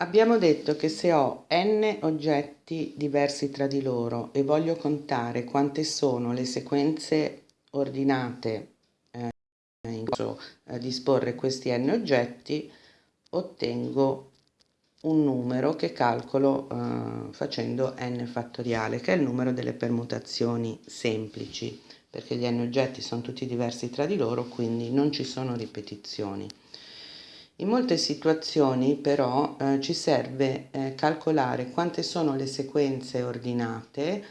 Abbiamo detto che se ho n oggetti diversi tra di loro e voglio contare quante sono le sequenze ordinate eh, in cui eh, disporre questi n oggetti, ottengo un numero che calcolo eh, facendo n fattoriale, che è il numero delle permutazioni semplici, perché gli n oggetti sono tutti diversi tra di loro, quindi non ci sono ripetizioni. In molte situazioni però eh, ci serve eh, calcolare quante sono le sequenze ordinate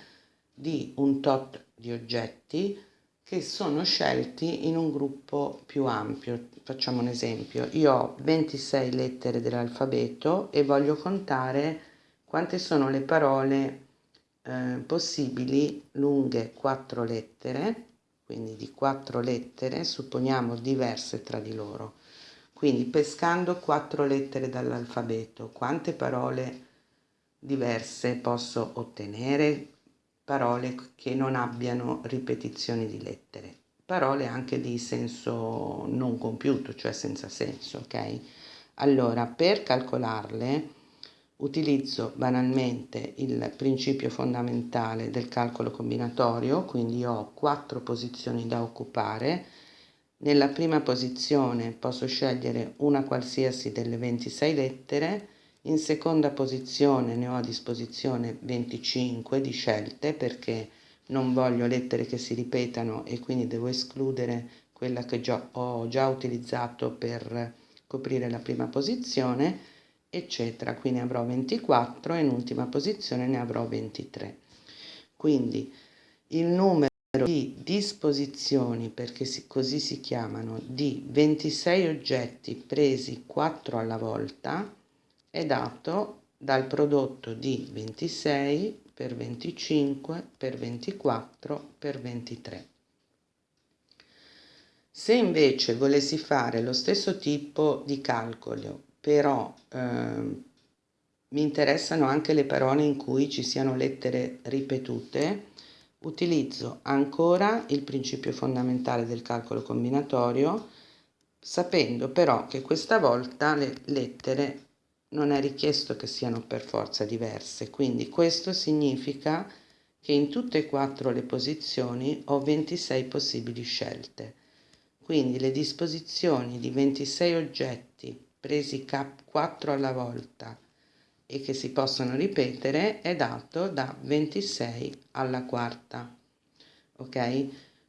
di un tot di oggetti che sono scelti in un gruppo più ampio. Facciamo un esempio, io ho 26 lettere dell'alfabeto e voglio contare quante sono le parole eh, possibili lunghe 4 lettere, quindi di 4 lettere, supponiamo diverse tra di loro. Quindi pescando quattro lettere dall'alfabeto, quante parole diverse posso ottenere? Parole che non abbiano ripetizioni di lettere, parole anche di senso non compiuto, cioè senza senso, ok? Allora, per calcolarle utilizzo banalmente il principio fondamentale del calcolo combinatorio, quindi ho quattro posizioni da occupare, nella prima posizione posso scegliere una qualsiasi delle 26 lettere, in seconda posizione ne ho a disposizione 25 di scelte perché non voglio lettere che si ripetano e quindi devo escludere quella che già, ho già utilizzato per coprire la prima posizione, eccetera. Quindi avrò 24 e in ultima posizione ne avrò 23. Quindi il numero di disposizioni, perché così si chiamano, di 26 oggetti presi 4 alla volta è dato dal prodotto di 26 per 25 per 24 per 23. Se invece volessi fare lo stesso tipo di calcolo, però eh, mi interessano anche le parole in cui ci siano lettere ripetute, Utilizzo ancora il principio fondamentale del calcolo combinatorio, sapendo però che questa volta le lettere non è richiesto che siano per forza diverse, quindi questo significa che in tutte e quattro le posizioni ho 26 possibili scelte. Quindi le disposizioni di 26 oggetti presi 4 alla volta e che si possono ripetere è dato da 26 alla quarta. Ok?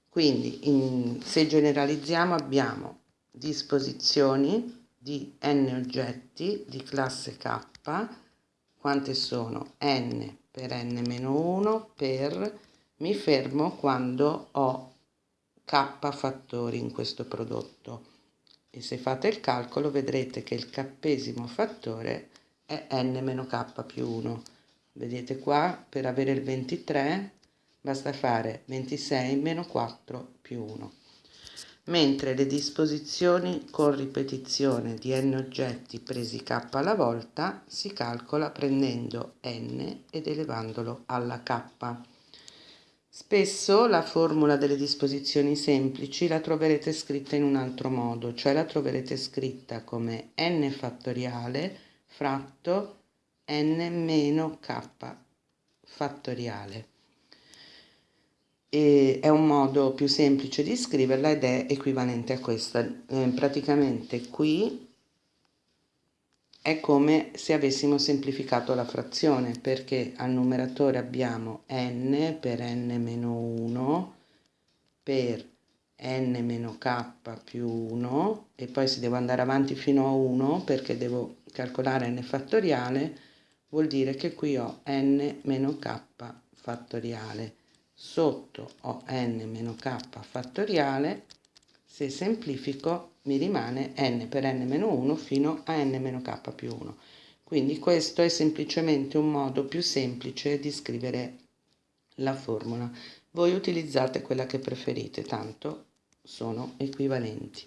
Quindi in, se generalizziamo abbiamo disposizioni di n oggetti di classe k, quante sono n per n-1 per mi fermo quando ho k fattori in questo prodotto e se fate il calcolo vedrete che il cappesimo fattore è n-k più 1. Vedete qua, per avere il 23 basta fare 26 meno 4 più 1. Mentre le disposizioni con ripetizione di n oggetti presi k alla volta si calcola prendendo n ed elevandolo alla k. Spesso la formula delle disposizioni semplici la troverete scritta in un altro modo, cioè la troverete scritta come n fattoriale fratto n meno k fattoriale. E è un modo più semplice di scriverla ed è equivalente a questa. Eh, praticamente qui è come se avessimo semplificato la frazione perché al numeratore abbiamo n per n meno 1 per n meno k più 1 e poi se devo andare avanti fino a 1 perché devo calcolare n fattoriale vuol dire che qui ho n meno k fattoriale. Sotto ho n meno k fattoriale se semplifico mi rimane n per n meno 1 fino a n meno k più 1 quindi questo è semplicemente un modo più semplice di scrivere la formula voi utilizzate quella che preferite tanto sono equivalenti.